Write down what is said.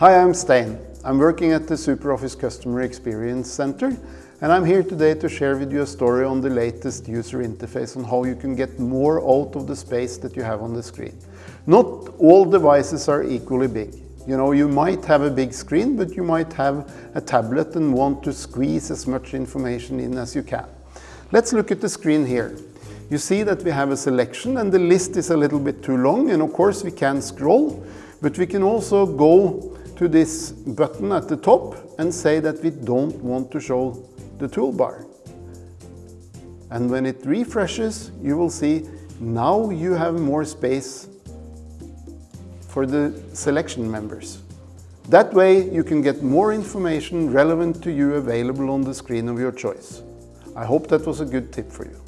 Hi, I'm Stein. I'm working at the SuperOffice Customer Experience Center and I'm here today to share with you a story on the latest user interface on how you can get more out of the space that you have on the screen. Not all devices are equally big. You know, you might have a big screen, but you might have a tablet and want to squeeze as much information in as you can. Let's look at the screen here. You see that we have a selection and the list is a little bit too long and of course we can scroll, but we can also go to this button at the top and say that we don't want to show the toolbar. And when it refreshes, you will see now you have more space for the selection members. That way you can get more information relevant to you available on the screen of your choice. I hope that was a good tip for you.